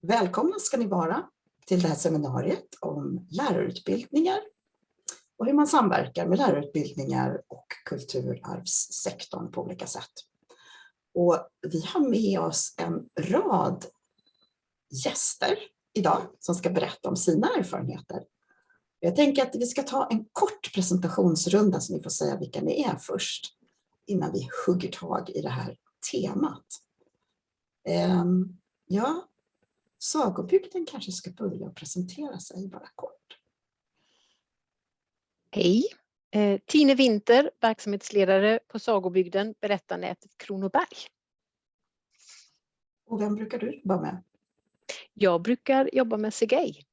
Välkomna ska ni vara till det här seminariet om lärarutbildningar och hur man samverkar med lärarutbildningar och kulturarvssektorn på olika sätt. Och vi har med oss en rad gäster idag som ska berätta om sina erfarenheter. Jag tänker att vi ska ta en kort presentationsrunda så ni får säga vilka ni är först innan vi hugger tag i det här temat. Ehm, ja, Sagobygden kanske ska börja presentera sig bara kort. Hej! Eh, Tine Winter, verksamhetsledare på Sagobygden, berättarnätet Kronoberg. Och vem brukar du jobba med? Jag brukar jobba med Sergej.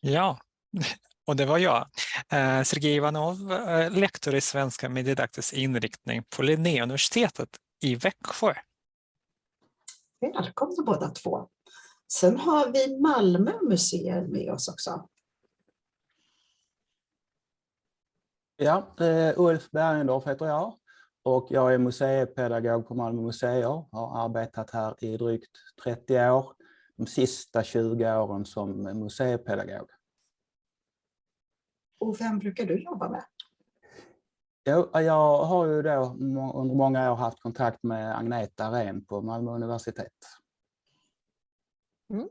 Ja, och det var jag. Eh, Sergej Ivanov, eh, lektor i svenska med didaktisk inriktning på Linnéuniversitetet i Växjö. Välkomna båda två. Sen har vi Malmö museer med oss också. Ja, eh, Ulf Bergendorf heter jag och jag är museipedagog på Malmö museer. Har arbetat här i drygt 30 år, de sista 20 åren som museipedagog. Och vem brukar du jobba med? Jo, jag har ju då under många år haft kontakt med Agneta Ren på Malmö universitet. Mm.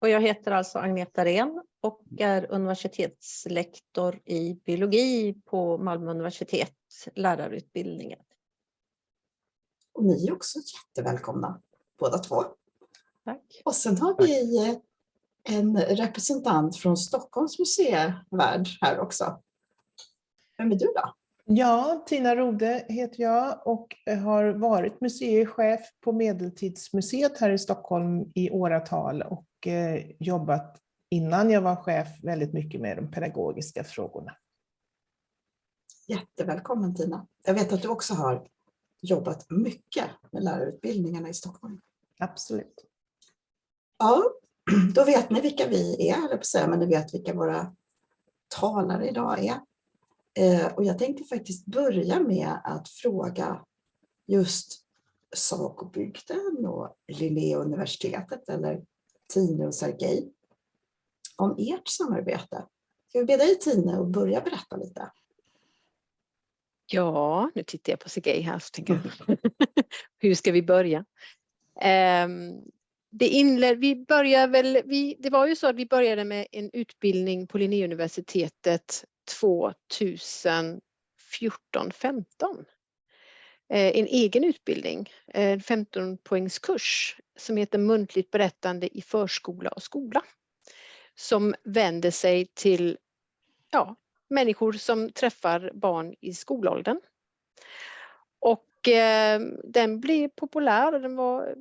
Och jag heter alltså Agneta Ren och är universitetslektor i biologi på Malmö universitet, lärarutbildningen. Och ni är också jättevälkomna, båda två. Tack. Och sen har vi en representant från Stockholms museivärld här också. Vem är du då? Ja, Tina Rode heter jag och har varit museichef på Medeltidsmuseet här i Stockholm i åratal och eh, jobbat innan jag var chef väldigt mycket med de pedagogiska frågorna. Jättevälkommen Tina. Jag vet att du också har jobbat mycket med lärarutbildningarna i Stockholm. Absolut. Ja, då vet ni vilka vi är, eller på säga, men ni vet vilka våra talare idag är. Eh, och jag tänkte faktiskt börja med att fråga just Sagobygden och Linnéuniversitetet eller Tine och Sergej om ert samarbete. Ska vi be dig Tine att börja berätta lite? Ja, nu tittar jag på Sergej här så tänker jag, hur ska vi börja? Um, det inled, vi börjar väl, vi, det var ju så att vi började med en utbildning på Linnéuniversitetet 2014-15. Eh, en egen utbildning, eh, en 15 poängskurs som heter muntligt berättande i förskola och skola. Som vänder sig till ja, människor som träffar barn i skolåldern. Och eh, den blev populär och den var,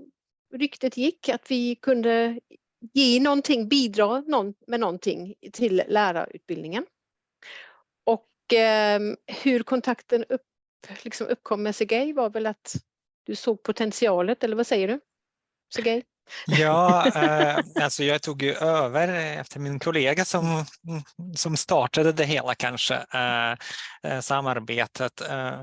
ryktet gick att vi kunde ge någonting, bidra med någonting till lärarutbildningen. Och eh, hur kontakten upp, liksom uppkom med Sergej var väl att du såg potentialet, eller vad säger du? Sergej? Ja, eh, alltså jag tog ju över efter min kollega som, som startade det hela kanske, eh, eh, samarbetet. Eh,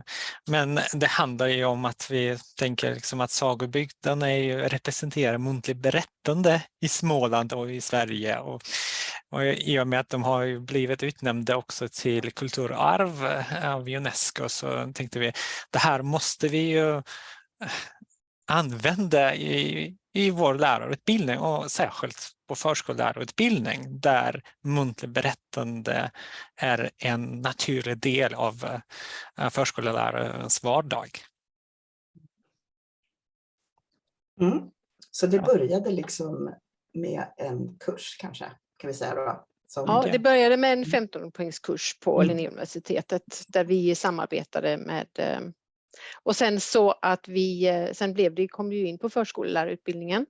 men det handlar ju om att vi tänker liksom att sagobygden är ju, representerar muntligt berättande i Småland och i Sverige. Och, och i och med att de har blivit utnämnda också till kulturarv av Unesco så tänkte vi det här måste vi ju använda i, i vår lärarutbildning och särskilt på förskollärarutbildning där muntligt berättande är en naturlig del av uh, förskollärarens vardag. Mm. Så det började liksom med en kurs kanske, kan vi säga då? Som ja, det började med en 15 poängskurs på mm. Linnéuniversitetet där vi samarbetade med eh, och sen så att vi, eh, sen blev det, kom vi in på förskollärarutbildningen.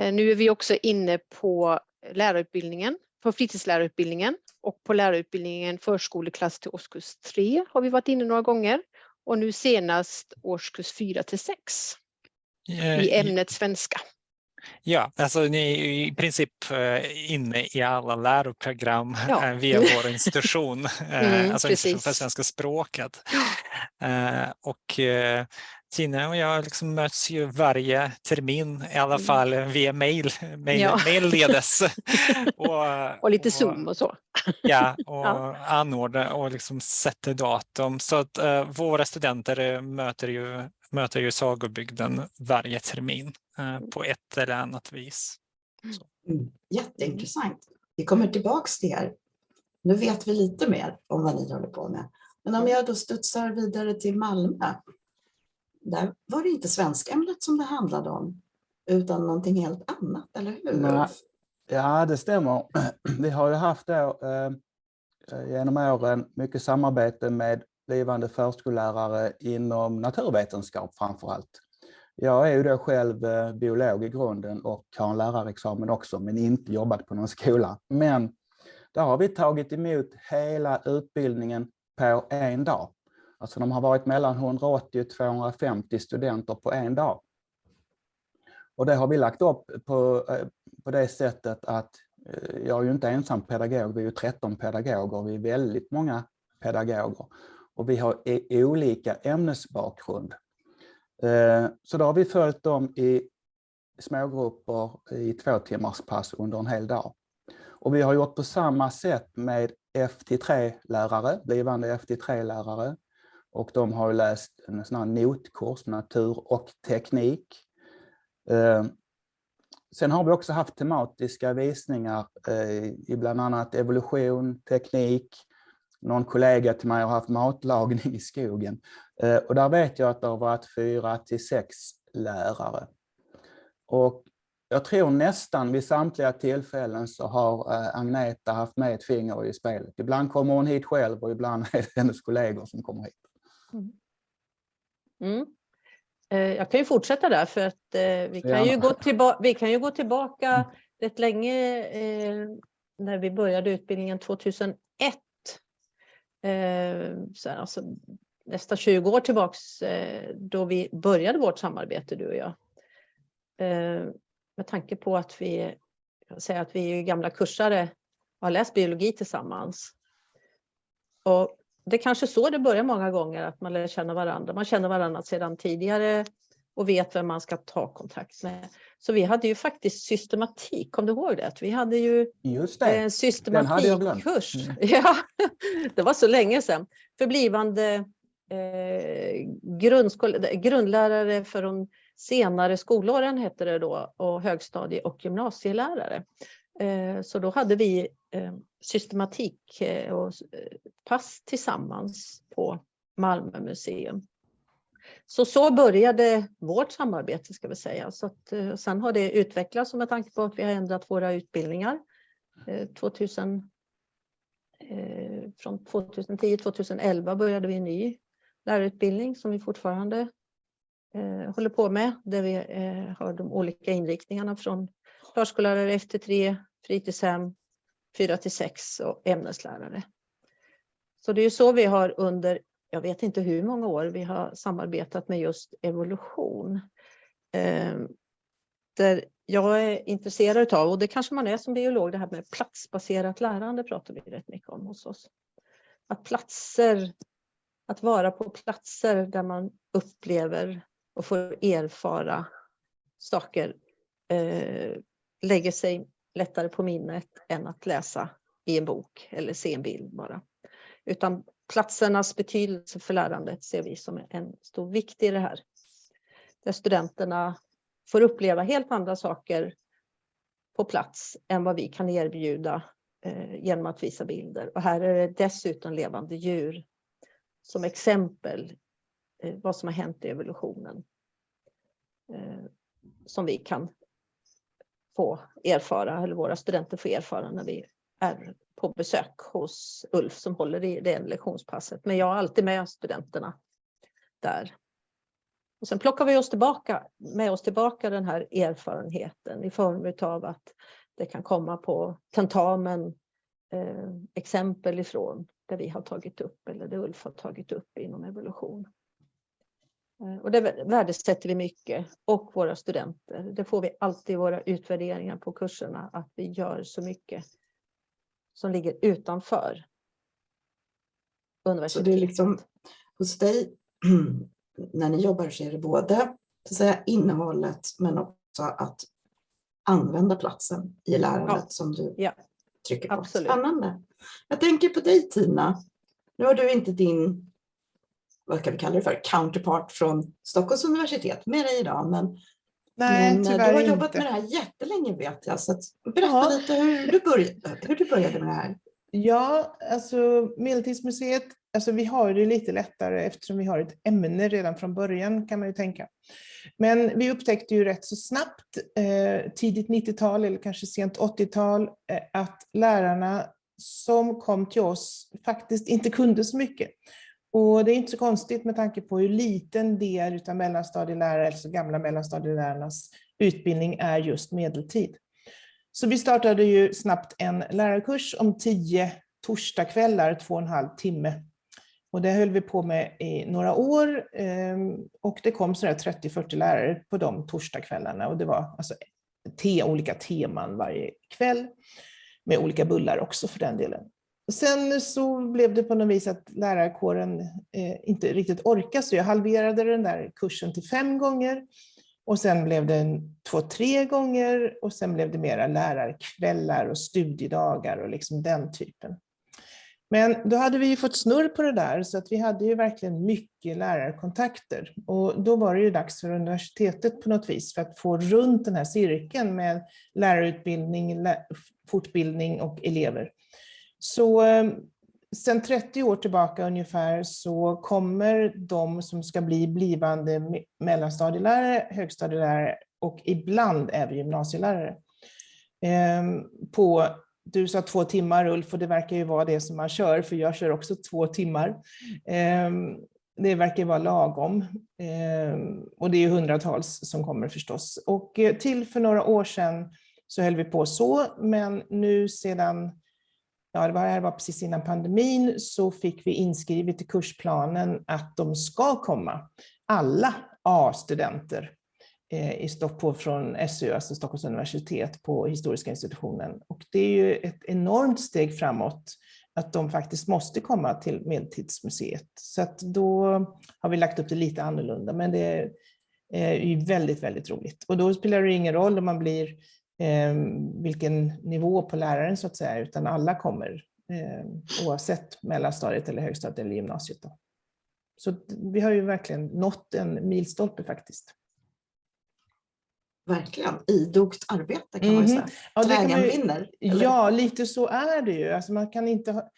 Eh, nu är vi också inne på lärarutbildningen, på fritidslärarutbildningen och på lärarutbildningen förskoleklass till årskurs 3 har vi varit inne några gånger och nu senast årskurs 4 till 6 i ämnet svenska. Ja, alltså ni är i princip eh, inne i alla läroprogram ja. Eh, via vår institution, eh, mm, alltså institution för svenska språket. Och Tina och jag liksom möts ju varje termin, i alla Mm. fall via mail, mail, Ja. mailledes. och, Och lite Zoom och så. Ja, och Ja. anordnar och liksom sätter datum. Så att eh, våra studenter möter ju, möter ju sagobygden varje termin eh, på ett eller annat vis. Mm. Jätteintressant. Vi kommer tillbaks till er. Nu vet vi lite mer om vad ni håller på med. Men om jag då studsar vidare till Malmö. Där var det inte svenskämnet som det handlade om, utan någonting helt annat, eller hur? Nej. Ja, det stämmer. Vi har ju haft då, eh, genom åren mycket samarbete med blivande förskollärare inom naturvetenskap framför allt. Jag är ju då själv eh, biolog i grunden och har en lärarexamen också, men inte jobbat på någon skola. Men där har vi tagit emot hela utbildningen på en dag. Alltså de har varit mellan 180 och 250 studenter på en dag. Och det har vi lagt upp på, eh, på det sättet att eh, jag är ju inte ensam pedagog, vi är ju 13 pedagoger, vi är väldigt många pedagoger. Och vi har olika ämnesbakgrund. Eh, så då har vi följt dem i smågrupper i två timmars pass under en hel dag. Och vi har gjort på samma sätt med FT3-lärare, blivande FT3-lärare. Och de har läst en sån här notkurs, natur och teknik. Eh, sen har vi också haft tematiska visningar eh, i bland annat evolution, teknik. Någon kollega till mig har haft matlagning i skogen. Eh, Och där vet jag att det har varit fyra till sex lärare. Och jag tror nästan vid samtliga tillfällen så har eh, Agneta haft med ett finger i spelet. Ibland kommer hon hit själv och ibland är det hennes kollegor som kommer hit. Mm. Eh, Jag kan ju fortsätta där för att vi, kan ju gå tillba- vi kan ju gå tillbaka rätt länge när vi började utbildningen 2001. Eh, så här, alltså, nästan 20 år tillbaks eh, då vi började vårt samarbete du och jag. Eh, med tanke på att vi, jag säga att vi är ju gamla kursare och har läst biologi tillsammans. Och det är kanske så det börjar många gånger, att man lär känna varandra. Man känner varandra sedan tidigare och vet vem man ska ta kontakt med. Så vi hade ju faktiskt systematik, kom du ihåg det? Vi hade ju Just det. en glömt. systematikkurs. Mm. Ja, det var så länge sedan. För blivande eh, grundlärare för de senare skolåren hette det då och högstadie och gymnasielärare. Eh, så då hade vi eh, systematik eh, och eh, pass tillsammans på Malmö museum. Så så började vårt samarbete ska vi säga. Så att, eh, sen har det utvecklats med tanke på att vi har ändrat våra utbildningar. Eh, 2000, eh, från 2010-2011 började vi en ny lärarutbildning som vi fortfarande håller på med. Där vi har de olika inriktningarna från förskollärare efter 3, fritidshem, 4 till 6 och ämneslärare. Så det är så vi har under, jag vet inte hur många år, vi har samarbetat med just evolution. Eh, där jag är intresserad av, och det kanske man är som biolog, det här med platsbaserat lärande pratar vi rätt mycket om hos oss. Att platser, att vara på platser där man upplever och får erfara saker eh, lägger sig lättare på minnet än att läsa i en bok eller se en bild bara. Utan platsernas betydelse för lärandet ser vi som en stor vikt i det här. Där studenterna får uppleva helt andra saker på plats än vad vi kan erbjuda eh, genom att visa bilder. Och här är det dessutom levande djur som exempel eh, vad som har hänt i evolutionen. Eh, som vi kan få erfara, eller våra studenter får erfara när vi är på besök hos Ulf som håller i det lektionspasset. Men jag har alltid med studenterna där. Och sen plockar vi oss tillbaka, med oss tillbaka den här erfarenheten i form av att det kan komma på tentamen eh, exempel ifrån det vi har tagit upp eller det Ulf har tagit upp inom evolution. Eh, och det värdesätter vi mycket och våra studenter. Det får vi alltid i våra utvärderingar på kurserna att vi gör så mycket som ligger utanför Så universitetet. det är liksom hos dig när ni jobbar så är det både så att säga, innehållet men också att använda platsen i lärandet Ja. som du Ja, trycker på. absolut. Spännande. Jag tänker på dig Tina. Nu har du inte din, vad kan vi kalla det för, counterpart från Stockholms universitet med dig idag. Men, Nej, men eh, du tyvärr har inte. jobbat med det här jättelänge vet jag. Så att, berätta Ja. lite hur du, började, hur du började med det här. Ja, alltså Medeltidsmuseet, alltså vi har det lite lättare eftersom vi har ett ämne redan från början kan man ju tänka. Men vi upptäckte ju rätt så snabbt, eh, tidigt 90-tal eller kanske sent 80-tal, eh, att lärarna som kom till oss faktiskt inte kunde så mycket. Och det är inte så konstigt med tanke på hur liten del av mellanstadielärare, alltså gamla mellanstadielärarnas utbildning är just medeltid. Så vi startade ju snabbt en lärarkurs om tio torsdagskvällar, två och en halv timme. Och det höll vi på med i några år ehm, och det kom sådär 30-40 lärare på de torsdagskvällarna och det var alltså te, olika teman varje kväll med olika bullar också för den delen. Och sen så blev det på något vis att lärarkåren eh, inte riktigt orkade så jag halverade den där kursen till fem gånger och sen blev det en, två, tre gånger och sen blev det mera lärarkvällar och studiedagar och liksom den typen. Men då hade vi ju fått snurr på det där så att vi hade ju verkligen mycket lärarkontakter. Och då var det ju dags för universitetet på något vis för att få runt den här cirkeln med lärarutbildning, fortbildning och elever. Så sedan sen 30 år tillbaka ungefär så kommer de som ska bli blivande mellanstadielärare, högstadielärare och ibland även gymnasielärare. Ehm, på, du sa två timmar Ulf och det verkar ju vara det som man kör för jag kör också två timmar. Ehm, det verkar vara lagom. Ehm, och det är ju hundratals som kommer förstås. Och eh, till för några år sedan så höll vi på så, men nu sedan ja, det var, här var precis innan pandemin, så fick vi inskrivet i kursplanen att de ska komma, alla A-studenter eh, i Stockholm från SU, alltså Stockholms universitet, på historiska institutionen. Och det är ju ett enormt steg framåt att de faktiskt måste komma till Medeltidsmuseet. Så att då har vi lagt upp det lite annorlunda, men det är eh, ju väldigt, väldigt roligt. Och då spelar det ingen roll om man blir vilken nivå på läraren så att säga, utan alla kommer eh, oavsett mellanstadiet eller högstadiet eller gymnasiet. Då. Så vi har ju verkligen nått en milstolpe faktiskt. Verkligen, idogt arbete kan man ju Mhm. säga. Ja, Trägen vinner. Ja, lite så är det ju. Alltså man, kan inte ha,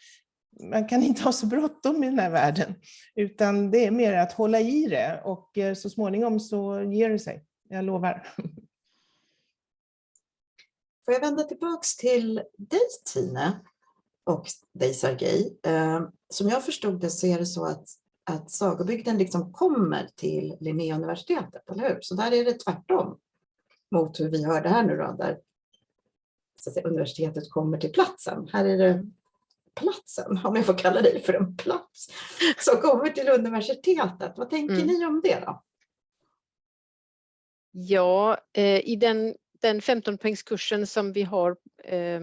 man kan inte ha så bråttom i den här världen, utan det är mer att hålla i det och eh, så småningom så ger det sig. Jag lovar. Får jag vända tillbaks till dig Tine och dig Sergej. Eh, Som jag förstod det så är det så att, att sagobygden liksom kommer till Linnéuniversitetet, eller hur? Så där är det tvärtom mot hur vi hörde här nu då, där så att säga, universitetet kommer till platsen. Här är det platsen, om jag får kalla dig för en plats, som kommer till universitetet. Vad tänker Mm. ni om det då? Ja, eh, i den, den 15-poängskursen som vi har, eh,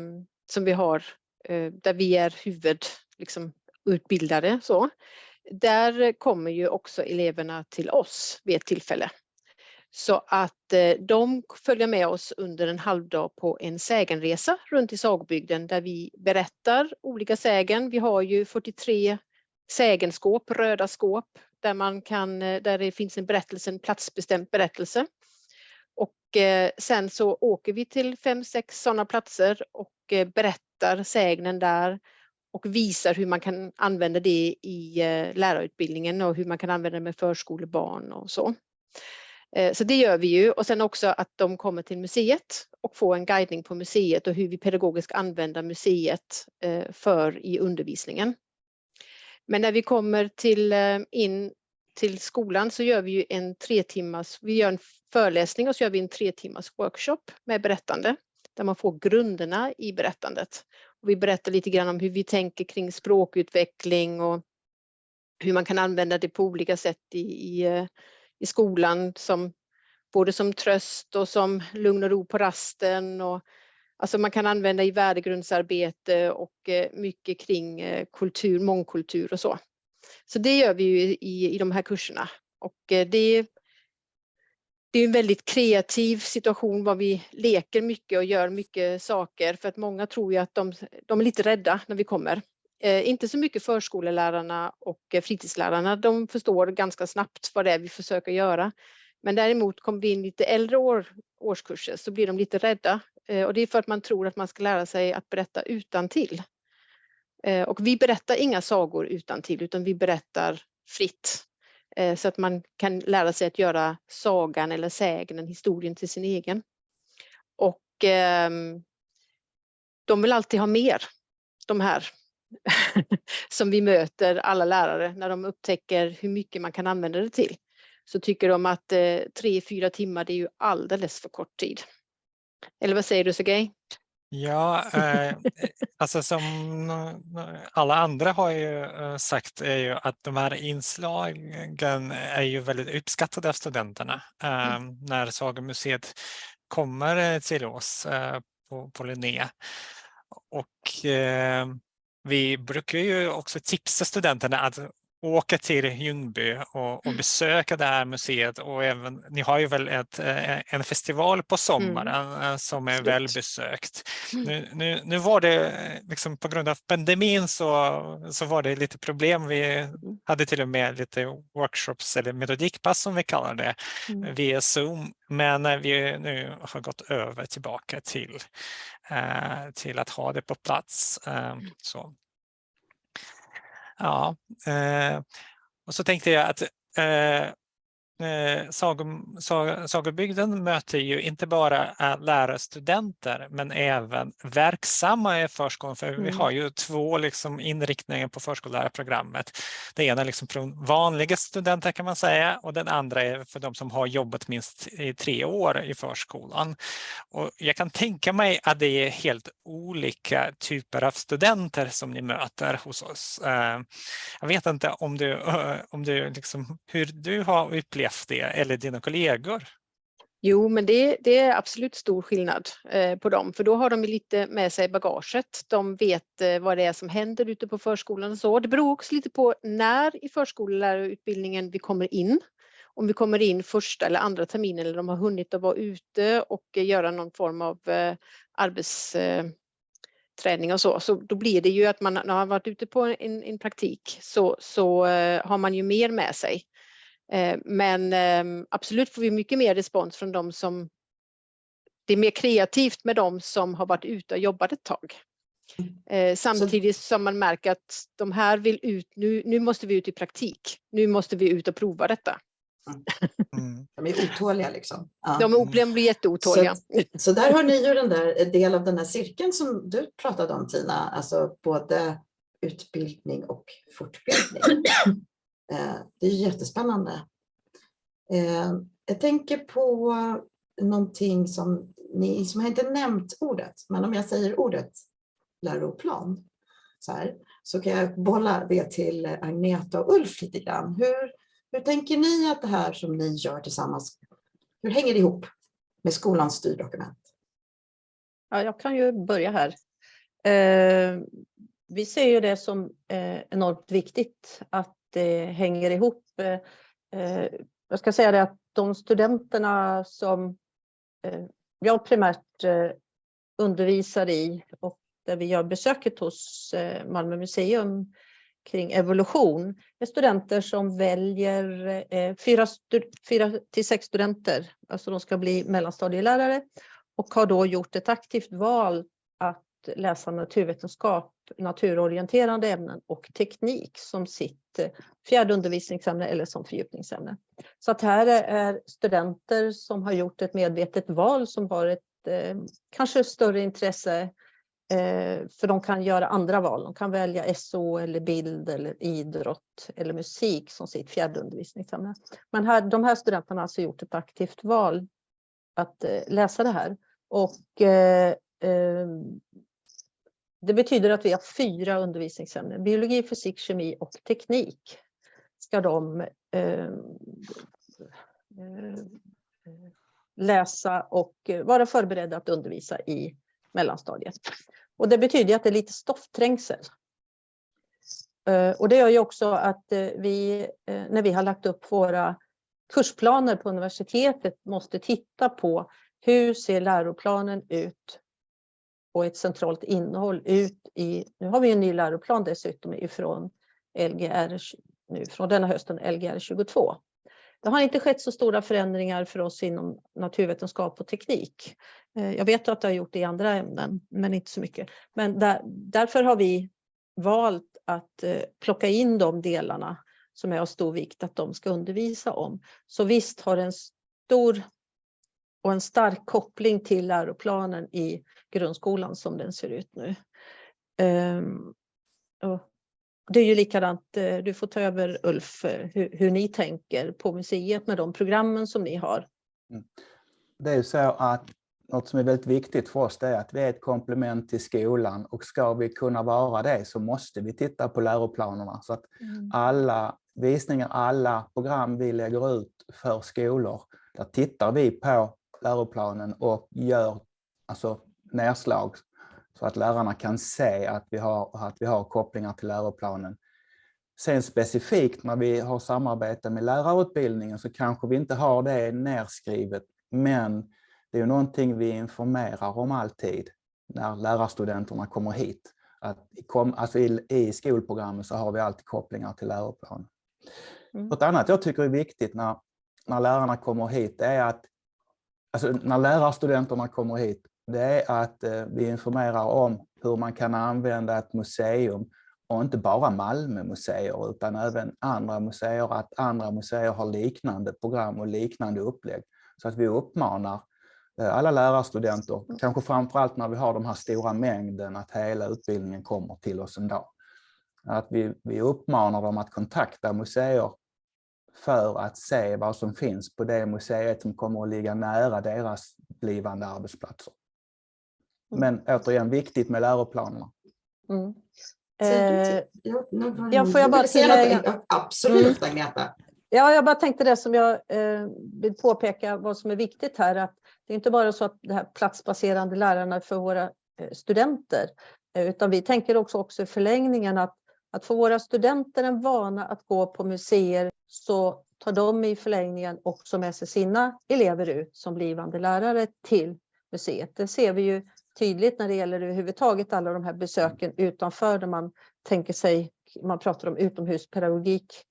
som vi har eh, där vi är huvud, liksom, utbildare, så, där kommer ju också eleverna till oss vid ett tillfälle. Så att eh, de följer med oss under en halvdag på en sägenresa runt i sagobygden där vi berättar olika sägen. Vi har ju 43 sägenskåp, röda skåp, där, man kan, eh, där det finns en berättelse, en platsbestämd berättelse. Och eh, sen så åker vi till fem, sex sådana platser och eh, berättar sägnen där och visar hur man kan använda det i eh, lärarutbildningen och hur man kan använda det med förskolebarn och så. Eh, så det gör vi ju och sen också att de kommer till museet och får en guidning på museet och hur vi pedagogiskt använder museet eh, för i undervisningen. Men när vi kommer till, eh, in till skolan så gör vi ju en tre timmars, vi gör en föreläsning och så gör vi en tre timmars workshop med berättande där man får grunderna i berättandet. Och vi berättar lite grann om hur vi tänker kring språkutveckling och hur man kan använda det på olika sätt i, i, eh, i skolan som både som tröst och som lugn och ro på rasten. Och, alltså man kan använda i värdegrundsarbete och eh, mycket kring eh, kultur, mångkultur och så. Så det gör vi ju i, i de här kurserna. Och eh, det, det är en väldigt kreativ situation var vi leker mycket och gör mycket saker för att många tror ju att de, de är lite rädda när vi kommer. Eh, inte så mycket förskolelärarna och eh, fritidslärarna, de förstår ganska snabbt vad det är vi försöker göra. Men däremot kommer vi in lite äldre år, årskurser så blir de lite rädda eh, och det är för att man tror att man ska lära sig att berätta utan till. Eh, och vi berättar inga sagor utan till utan vi berättar fritt eh, så att man kan lära sig att göra sagan eller sägnen, historien till sin egen. Och ehm, de vill alltid ha mer, de här som vi möter alla lärare när de upptäcker hur mycket man kan använda det till. Så tycker de att eh, tre, fyra timmar det är ju alldeles för kort tid. Eller vad säger du Sergej? Ja, eh, alltså som alla andra har ju eh, sagt är ju att de här inslagen är ju väldigt uppskattade av studenterna. Eh, Mm. När Sagamuseet kommer till oss eh, på, på Linné. Och eh, vi brukar ju också tipsa studenterna att åka till Ljungby och, och Mm. besöka det här museet och även, ni har ju väl ett, eh, en festival på sommaren eh, som är välbesökt. Mm. Nu, nu, nu var det eh, liksom på grund av pandemin så, så var det lite problem. Vi hade till och med lite workshops eller metodikpass som vi kallar det Mm. via Zoom. Men vi nu har gått över tillbaka till, till att ha det på plats. Eh, så. Ja, eh, och så tänkte jag att eh, eh, sagom, sa, Sagobygden möter ju inte bara eh, lärarstudenter men även verksamma i förskolan. För vi Mm. har ju två liksom, inriktningar på förskollärarprogrammet. Det ena är liksom för vanliga studenter kan man säga och den andra är för de som har jobbat minst i tre år i förskolan. Och jag kan tänka mig att det är helt olika typer av studenter som ni möter hos oss. Eh, Jag vet inte om du, om du liksom, hur du har upplevt det eller dina kollegor. Jo, men det, det är absolut stor skillnad eh, på dem, för då har de lite med sig i bagaget. De vet eh, vad det är som händer ute på förskolan och så. Det beror också lite på när i förskollärarutbildningen vi kommer in. Om vi kommer in första eller andra terminen eller de har hunnit att vara ute och eh, göra någon form av eh, arbetsträning eh, och så, så då blir det ju att man när man har varit ute på en, en praktik så, så eh, har man ju mer med sig. Eh, Men ehm, absolut får vi mycket mer respons från de som det är mer kreativt med de som har varit ute och jobbat ett tag. Eh, Samtidigt som man märker att de här vill ut, nu, nu måste vi ut i praktik. Nu måste vi ut och prova detta. Mm. De är otåliga liksom. Ja. De är- de blir jätteotåliga. Så där har ni ju den där en del av den här cirkeln som du pratade om Tina, alltså både utbildning och fortbildning. Eh, det är jättespännande. Eh, jag tänker på någonting som ni som har inte nämnt ordet, men om jag säger ordet läroplan så, här, så kan jag bolla det till Agneta och Ulf lite grann. Hur, hur tänker ni att det här som ni gör tillsammans, hur hänger det ihop med skolans styrdokument? Ja, jag kan ju börja här. Eh, vi ser ju det som eh, enormt viktigt att det hänger ihop. Eh, eh, jag ska säga det att de studenterna som eh, jag primärt undervisar i och där vi gör besöket hos Malmö museum kring evolution är studenter som väljer eh, fyra, stu- fyra till sex studenter, alltså de ska bli mellanstadielärare och har då gjort ett aktivt val att läsa naturvetenskap, naturorienterande ämnen och teknik som sitt eh, fjärde undervisningsämne eller som fördjupningsämne. Så att här är studenter som har gjort ett medvetet val som har ett eh, kanske större intresse eh, för de kan göra andra val. De kan välja SO eller bild eller idrott eller musik som sitt fjärde undervisningsämne. Men här, de här studenterna har alltså gjort ett aktivt val att eh, läsa det här. Och eh, eh det betyder att vi har fyra undervisningsämnen. Biologi, fysik, kemi och teknik ska de ehm, eh, läsa och vara förberedda att undervisa i mellanstadiet. Och det betyder att det är lite stoffträngsel. Eh, och det gör ju också att eh, vi, eh, när vi har lagt upp våra kursplaner på universitetet måste titta på hur ser läroplanen ut och ett centralt innehåll ut i, nu har vi en ny läroplan dessutom ifrån Lgr, nu från denna hösten Lgr 22. Det har inte skett så stora förändringar för oss inom naturvetenskap och teknik. Eh, jag vet att det har gjort det i andra ämnen, men inte så mycket. Men där, därför har vi valt att eh, plocka in de delarna som är av stor vikt att de ska undervisa om. Så visst har en stor och en stark koppling till läroplanen i grundskolan som den ser ut nu. Um, det är ju likadant, eh, du får ta över Ulf, eh, hur, hur ni tänker på museet med de programmen som ni har. Mm. Det är ju så att något som är väldigt viktigt för oss är att vi är ett komplement till skolan och ska vi kunna vara det så måste vi titta på läroplanerna så att mm. alla visningar, alla program vi lägger ut för skolor, där tittar vi på läroplanen och gör alltså, nedslag så att lärarna kan se att vi, har, att vi har kopplingar till läroplanen. Sen specifikt när vi har samarbete med lärarutbildningen så kanske vi inte har det nerskrivet, men det är någonting vi informerar om alltid när lärarstudenterna kommer hit. Att kom, alltså i, I skolprogrammet så har vi alltid kopplingar till läroplanen. Mm. Något annat jag tycker är viktigt när, när lärarna kommer hit är att alltså när lärarstudenterna kommer hit, det är att eh, vi informerar om hur man kan använda ett museum och inte bara Malmö museer utan även andra museer, att andra museer har liknande program och liknande upplägg. Så att vi uppmanar eh, alla lärarstudenter, kanske framförallt när vi har de här stora mängden, att hela utbildningen kommer till oss en dag. Att vi, vi uppmanar dem att kontakta museer för att se vad som finns på det museet som kommer att ligga nära deras blivande arbetsplatser. Mm. Men återigen, viktigt med läroplanerna. Mm. Eh, ja, får jag bara tillägga? Absolut, mm. Agneta. Ja, jag bara tänkte det som jag eh, vill påpeka, vad som är viktigt här, att det är inte bara så att det här platsbaserande lärarna för våra eh, studenter, eh, utan vi tänker också, också i förlängningen att, att få våra studenter en vana att gå på museer så tar de i förlängningen också med sig sina elever ut som blivande lärare till museet. Det ser vi ju tydligt när det gäller överhuvudtaget alla de här besöken utanför där man tänker sig, man pratar om utomhuspedagogik,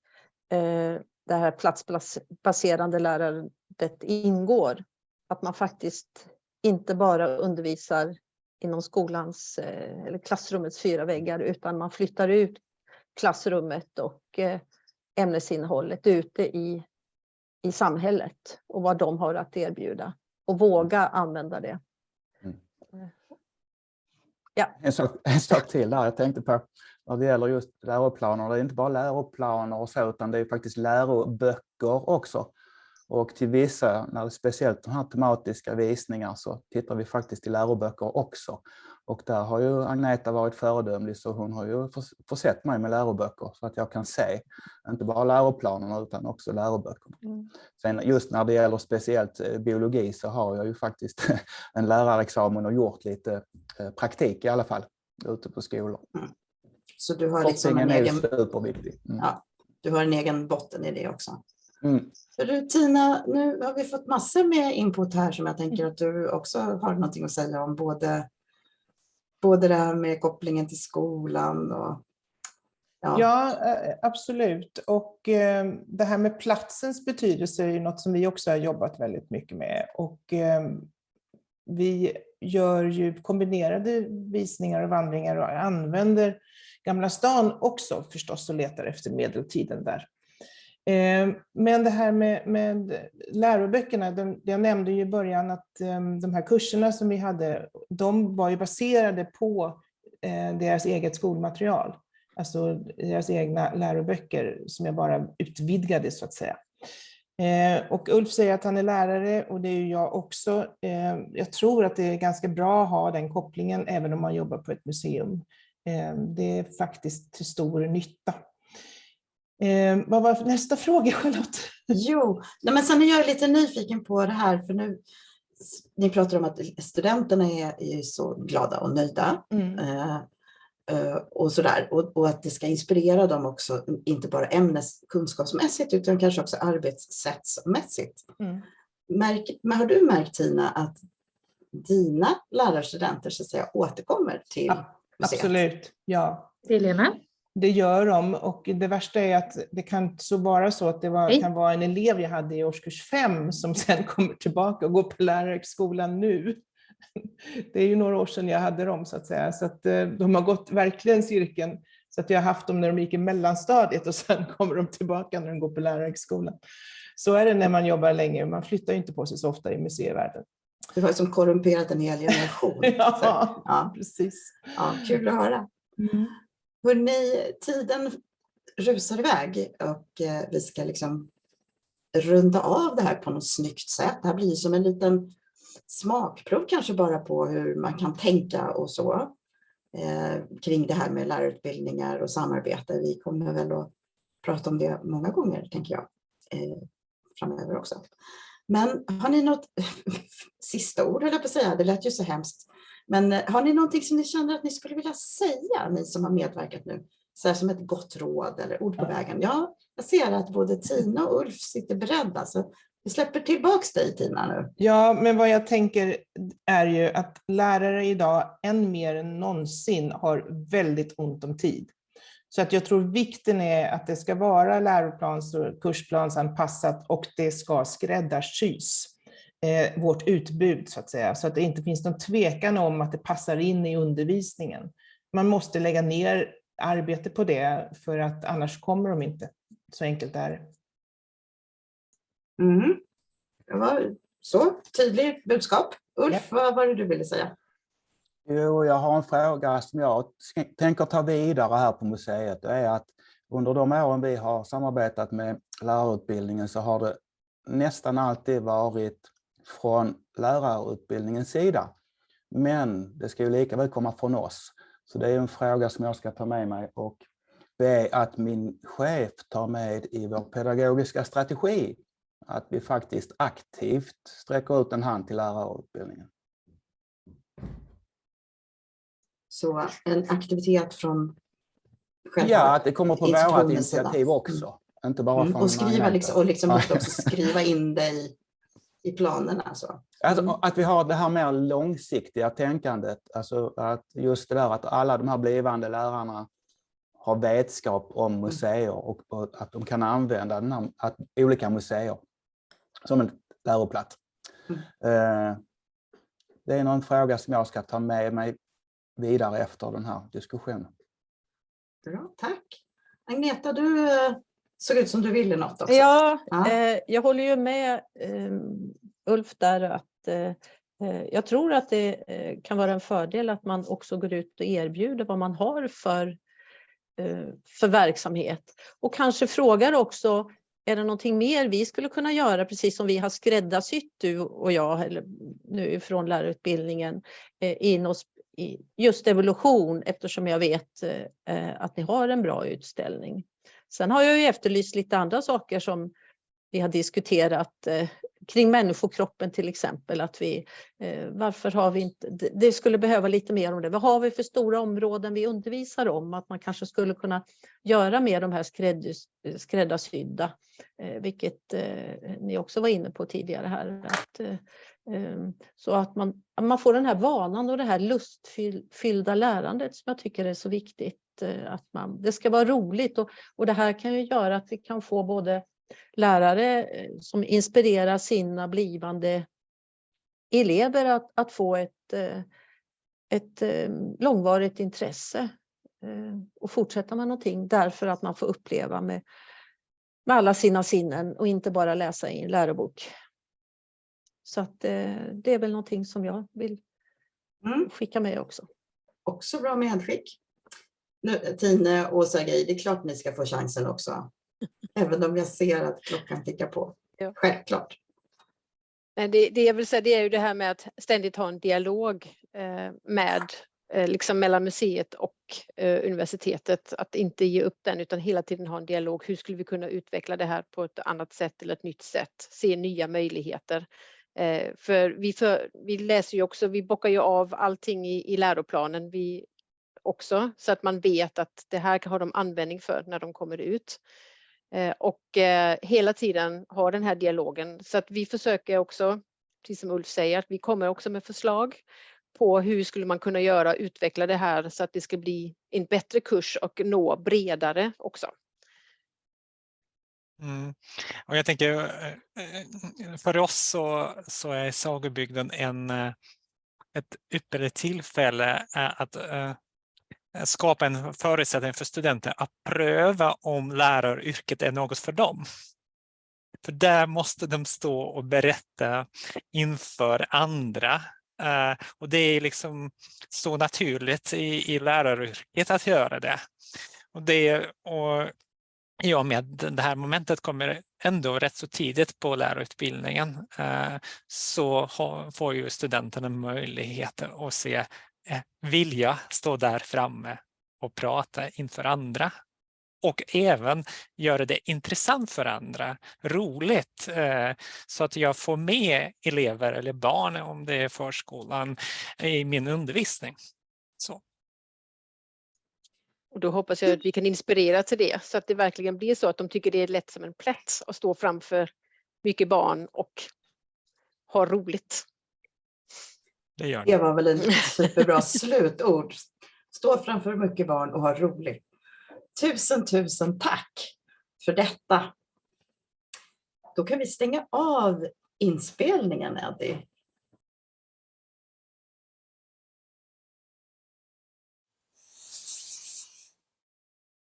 eh, det här platsbaserande lärandet ingår. Att man faktiskt inte bara undervisar inom skolans eh, eller klassrummets fyra väggar utan man flyttar ut klassrummet och eh, ämnesinnehållet ute i, i samhället och vad de har att erbjuda och våga använda det. Mm. Ja. En, sak, en sak till där jag tänkte på när det gäller just läroplaner. Det är inte bara läroplaner och så utan det är faktiskt läroböcker också. Och till vissa, när det speciellt de här tematiska visningar så tittar vi faktiskt i läroböcker också. Och där har ju Agneta varit föredömlig så hon har ju försett mig med läroböcker så att jag kan se inte bara läroplanerna utan också läroböckerna. Mm. Sen just när det gäller speciellt eh, biologi så har jag ju faktiskt en lärarexamen och gjort lite eh, praktik i alla fall ute på skolor. Mm. Så du har liksom en egen... superviktig. Mm. Ja, du har en egen botten i det också. Mm. du, Tina, nu har vi fått massor med input här som jag tänker att du också har någonting att säga om. Både både det här med kopplingen till skolan och Ja. ja, eh, absolut. Och eh, det här med platsens betydelse är ju något som vi också har jobbat väldigt mycket med. Och eh, vi gör ju kombinerade visningar och vandringar och använder Gamla stan också förstås och letar efter medeltiden där. Ehm, men det här med, med läroböckerna, de, jag nämnde ju i början att ehm, de här kurserna som vi hade, de var ju baserade på eh, deras eget skolmaterial. Alltså deras egna läroböcker som jag bara utvidgade så att säga. Ehm, och Ulf säger att han är lärare och det är ju jag också. Jag tror att det är ganska bra att ha den kopplingen även om man jobbar på ett museum. Det är faktiskt till stor nytta. Eh, vad var nästa fråga Charlotte? Jo, nej, men sen är jag lite nyfiken på det här för nu ni pratar om att studenterna är, är så glada och nöjda. Mm. Eh, eh, och sådär. Och, och att det ska inspirera dem också, inte bara ämnes kunskapsmässigt utan kanske också arbetssättsmässigt. Mm. Märk, men har du märkt Tina att dina lärarstudenter så att säga återkommer till Ja, museet? Absolut, ja. Helena? Det gör de och det värsta är att det kan så vara så att det var, kan vara en elev jag hade i årskurs fem som sen kommer tillbaka och går på lärarhögskolan nu. Det är ju några år sedan jag hade dem så att säga, så att eh, de har gått verkligen cirkeln. Så att jag har haft dem när de gick i mellanstadiet och sen kommer de tillbaka när de går på lärarhögskolan. Så är det när man jobbar länge, man flyttar inte på sig så ofta i museivärlden. Du har som korrumperat en hel generation. Så, Ja, ja, precis. ja, kul att höra. Hörrni, tiden rusar iväg och eh, vi ska liksom runda av det här på något snyggt sätt. Det här blir som en liten smakprov kanske bara på hur man kan tänka och så eh, kring det här med lärarutbildningar och samarbete. Vi kommer väl att prata om det många gånger, tänker jag, eh, framöver också. Men har ni något sista ord, höll jag på att säga, det lät ju så hemskt. Men eh, har ni någonting som ni känner att ni skulle vilja säga, ni som har medverkat nu? Så här som ett gott råd eller ord på vägen. Ja, jag ser att både Tina och Ulf sitter beredda, så vi släpper tillbaks dig Tina nu. Ja, men vad jag tänker är ju att lärare idag än mer än någonsin har väldigt ont om tid. Så att jag tror vikten är att det ska vara läroplans och kursplansanpassat och det ska skräddarsys. Eh, vårt utbud så att säga, så att det inte finns någon tvekan om att det passar in i undervisningen. Man måste lägga ner arbete på det för att annars kommer de inte. Så enkelt är det. Mm. Det var så, tydligt budskap. Ulf, vad var det du ville säga? Jo, jag har en fråga som jag tänker ta vidare här på museet. Det är att under de åren vi har samarbetat med lärarutbildningen så har det nästan alltid varit från lärarutbildningens sida. Men det ska ju lika väl komma från oss. Så det är en fråga som jag ska ta med mig och be att min chef tar med i vår pedagogiska strategi. Att vi faktiskt aktivt sträcker ut en hand till lärarutbildningen. Så en aktivitet från själva Ja, att det kommer på vårt initiativ också. Inte bara Mm, från och skriva, liksom, och liksom Ja. också skriva in det i, i planerna. Så. Alltså, Mm. Att vi har det här mer långsiktiga tänkandet. Alltså att just det där att alla de här blivande lärarna har vetskap Mm. om museer och, och att de kan använda den här, att, olika museer som en läroplats. Mm. Eh, det är någon fråga som jag ska ta med mig vidare efter den här diskussionen. Bra, tack. Agneta, du eh, såg ut som du ville något också. Ja, Ja. eh, jag håller ju med eh, Ulf där att eh, eh, jag tror att det eh, kan vara en fördel att man också går ut och erbjuder vad man har för, eh, för verksamhet. Och kanske frågar också, är det någonting mer vi skulle kunna göra, precis som vi har skräddarsytt du och jag, eller nu från lärarutbildningen, in oss i just evolution, eftersom jag vet att ni har en bra utställning. Sen har jag ju efterlyst lite andra saker som vi har diskuterat eh, kring människokroppen till exempel. Att vi, eh, varför har vi inte, det- skulle behöva lite mer om det. Vad har vi för stora områden vi undervisar om? Att man kanske skulle kunna göra mer de här skräddys, skräddarsydda, eh, vilket eh, ni också var inne på tidigare här. Att, eh, eh så att man, att man får den här vanan och det här lustfyllda lärandet som jag tycker är så viktigt. Eh, att man, det ska vara roligt och, och det här kan ju göra att vi kan få både lärare eh, som inspirerar sina blivande elever att, att få ett, eh, ett eh, långvarigt intresse och fortsätta med någonting därför att man får uppleva med, med alla sina sinnen och inte bara läsa i en lärobok. Så att det är väl någonting som jag vill Mm. skicka med också. Också bra medskick. Nu, Tine och Sergej, det är klart ni ska få chansen också. Även om jag ser att klockan tickar på. Ja. Självklart. Nej, det, det jag vill säga det är ju det här med att ständigt ha en dialog eh, med eh, liksom mellan museet och eh, universitetet. Att inte ge upp den utan hela tiden ha en dialog. Hur skulle vi kunna utveckla det här på ett annat sätt eller ett nytt sätt? Se nya möjligheter. Eh, för vi, för vi läser ju också, vi bockar ju av allting i, i läroplanen. Vi också så att man vet att det här har de användning för när de kommer ut. Eh, och eh, hela tiden ha den här dialogen så att vi försöker också, precis som Ulf säger, att vi kommer också med förslag på hur skulle man kunna göra, utveckla det här så att det ska bli en bättre kurs och nå bredare också. Mm. Och jag tänker, eh, för oss så, så är Sagobygden en, ett ypperligt tillfälle att Eh, skapa en förutsättning för studenter att pröva om läraryrket är något för dem. För där måste de stå och berätta inför andra. Uh, och det är liksom så naturligt i, i läraryrket att göra det. Och det och i och med det här momentet kommer ändå rätt så tidigt på lärarutbildningen uh, så har, får ju studenterna möjlighet att se vilja stå där framme och prata inför andra. Och även göra det intressant för andra, roligt, eh, så att jag får med elever eller barn, om det är förskolan, i min undervisning. Så. Och då hoppas jag att vi kan inspirera till det, så att det verkligen blir så att de tycker det är lätt som en plätt att stå framför mycket barn och ha roligt. Det, gör det var väl en superbra slutord. Stå framför mycket barn och ha roligt. Tusen, tusen tack för detta. Då kan vi stänga av inspelningen, Eddie.